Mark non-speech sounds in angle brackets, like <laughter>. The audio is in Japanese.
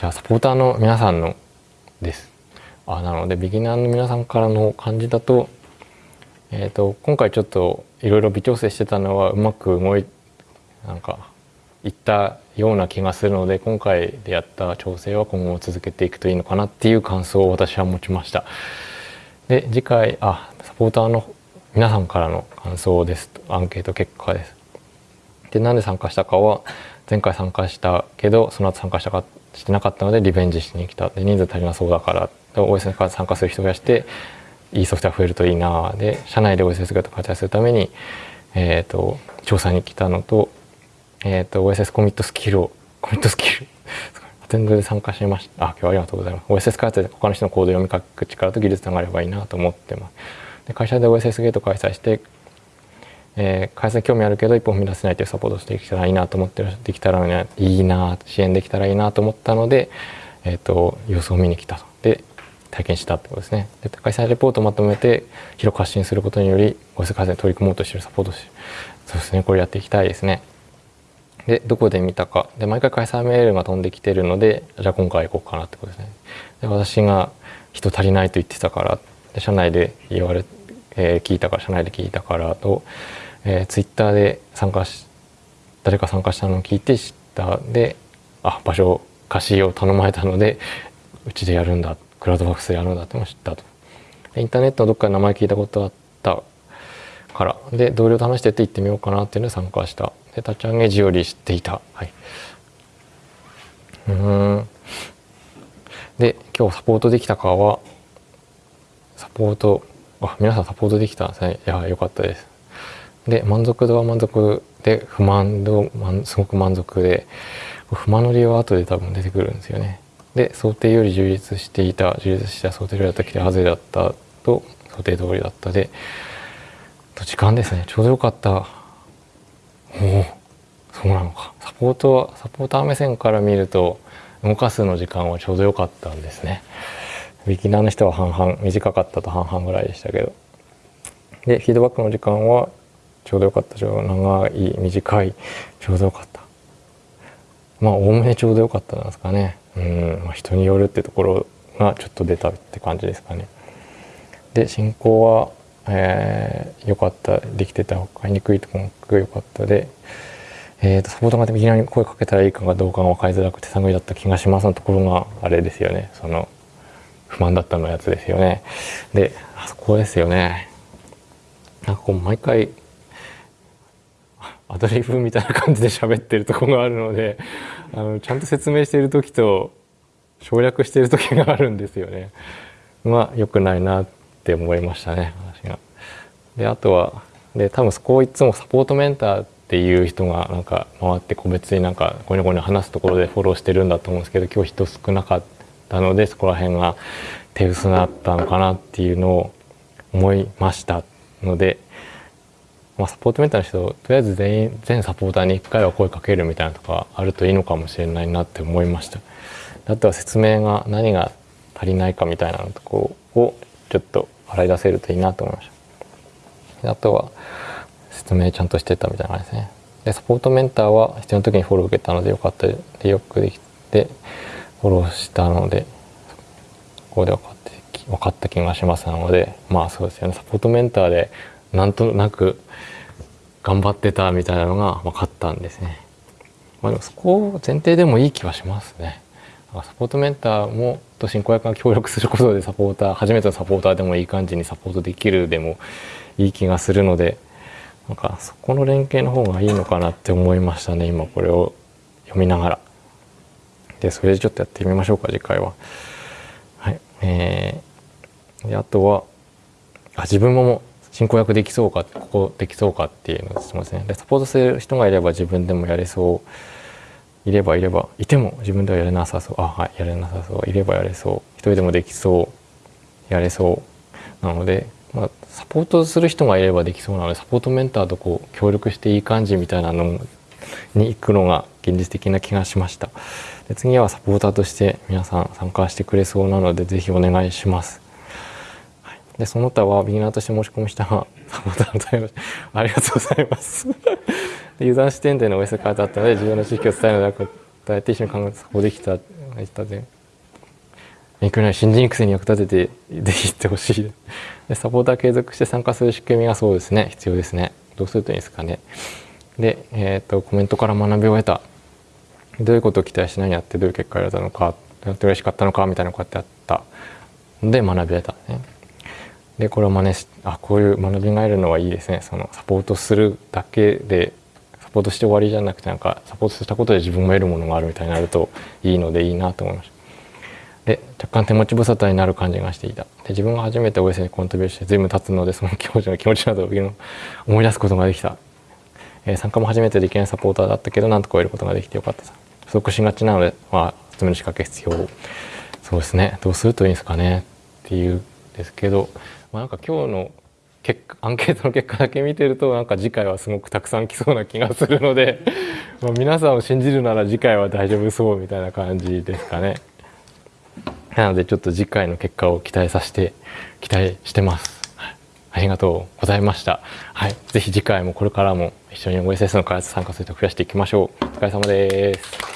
じゃあサポーターの皆さんのですあなのでビギナーの皆さんからの感じだと,、えーと、今回ちょっといろいろ微調整してたのはうまく動いなんかいったような気がするので今回でやった調整は今後も続けていくといいのかなっていう感想を私は持ちました。で次回あサポーターの皆さんからの感想ですアンケート結果です。でなんで参加したかは前回参加したけどその後参加したかしてなかったのでリベンジしに来た。で人数足りなそうだから。OSS から参加する人がしていいソフトウェア増えるといいな。で社内で OSS 型活用するために、えーと、調査に来たのと,、えーと、OSS コミットスキルを <laughs> コミットスキル。アテンドで参加しました。あ今日はありがとうございます。OSS 開発で他の人のコード読み書く力と技術があればいいなと思ってます。で会社で OSS ゲート開催してえー、開催興味あるけど一歩踏み出せないというサポートしてきたらいいなと思ってできたら、いいな支援できたらいいなと思ったので、えーと、様子を見に来たとで体験したってことですね。で開催レポートをまとめて広く発信することによりご世改善に取り組もうとしてるサポートしそうですね。これやっていきたいですね。でどこで見たか。で毎回開催メールが飛んできてるのでじゃあ今回行こうかなってことですね。で私が人足りないと言ってたからで社内で言われえー、聞いたから社内で聞いたからと、えー、ツイッターで参加し誰か参加したのを聞いて知った。であ場所貸しを頼まれたのでうちでやるんだ。クラウドファックスでやるんだっても知ったと。インターネットのどっかで名前聞いたことあったから。で同僚と話してて行ってみようかなっていうので参加した。で立ち上げ時より知っていた。はい。うん。で今日サポートできたかはサポートあ皆さんサポートできた。んですねいや良かったです。で満足度は満足で不満度すごく満足で不満の理由は後で多分出てくるんですよね。で想定より充実していた充実した想定よりだったきて外れだったと想定通りだったでと時間ですね。ちょうどよかった。おおそうなのか。サポートはサポーター目線から見ると動かすの時間はちょうどよかったんですね。ビギナーの人は半々短かったと半々ぐらいでしたけど。でフィードバックの時間はちょうどよかった。ちょう長い短いちょうどよかったまあおおむねちょうどよかったなんですかね。うん、まあ、人によるってところがちょっと出たって感じですかね。で進行はえー、よかったできてた買いにくいところが良かったで。えーと、サポートがビギナーに声かけたらいいかがどうかが分かりづらくて探りだった気がしますのところがあれですよね。その不満だったのやつですよねであそこですよねなんかこう毎回アドリブみたいな感じで喋ってるとこがあるのであのちゃんと説明している時と省略している時があるんですよね。まあ良くないなって思いましたね私が。であとはで多分そこをいつもサポートメンターっていう人がなんか回って個別になんかゴニョゴニョ話すところでフォローしてるんだと思うんですけど今日人少なかったたのでそこら辺が手薄だったのかなっていうのを思いましたので、まあ、サポートメンターの人とりあえず全員全サポーターに1回は声かけるみたいなとかあるといいのかもしれないなって思いました。あとは説明が何が足りないかみたいなとこをちょっと洗い出せるといいなと思いました。あとは説明ちゃんとしてたみたいな感じですね。でサポートメンターは必要な時にフォロー受けたのでよかったでよくできてフォローしたのでここで分かって分かった気がしますのでまあそうですよねサポートメンターでなんとなく頑張ってたみたいなのが分かったんですね。まあ、でもそこを前提でもいい気はしますね。サポートメンターもと進行役が協力することでサポーター初めてのサポーターでもいい感じにサポートできるでもいい気がするのでなんかそこの連携の方がいいのかなって思いましたね今これを読みながら。でそれでちょっとやってみましょうか次回は。はい。えー、であとはあ自分も進行役できそうかここできそうかっていうのを質問ですね。でサポートする人がいれば自分でもやれそう。いればいればいても自分ではやれなさそう。あはいやれなさそう。いればやれそう。一人でもできそう。やれそう。なので、まあ、サポートする人がいればできそうなのでサポートメンターとこう協力していい感じみたいなのに行くのが現実的な気がしました。で次はサポーターとして皆さん参加してくれそうなのでぜひお願いします。はい、でその他はビギナーとして申し込みした <laughs> サポーターの対応ありがとうございます。<laughs> でユーザー視点での OS カードあったので重要な知識を伝えるので答えて一緒に考えてサポーできた言った。ぜ勉強になる新人育成に役立てて <laughs> ぜひ行ってほしい。でサポーター継続して参加する仕組みがそうですね。必要ですね。どうするといいですかね。で、えーと、コメントから学びを得た。どういうことを期待して何やってどういう結果を得たのかやって嬉しかったのかみたいなこうやってあった。ので学び得たね。でこれを真似しあこういう学びが得るのはいいですね。そのサポートするだけでサポートして終わりじゃなくてなんかサポートしたことで自分も得るものがあるみたいになるといいのでいいなと思いました。で若干手持ち無沙汰になる感じがしていた。で自分が初めて OS にコントビューして随分経つのでその気持ちの気持ちなどを思い出すことができた、えー、参加も初めてできないサポーターだったけどなんとか得ることができてよかったさ。不足しがちなのでまあ集める仕掛け必要そうですねどうするといいんですかねっていうですけど、まあ、なんか今日の結果 <laughs> アンケートの結果だけ見てるとなんか次回はすごくたくさん来そうな気がするので <laughs> まあ皆さんを信じるなら次回は大丈夫そうみたいな感じですかね。なのでちょっと次回の結果を期待させて期待してます。ありがとうございました。はい、ぜひ次回もこれからも一緒に OSS の開発参加すると増やしていきましょう。お疲れ様です。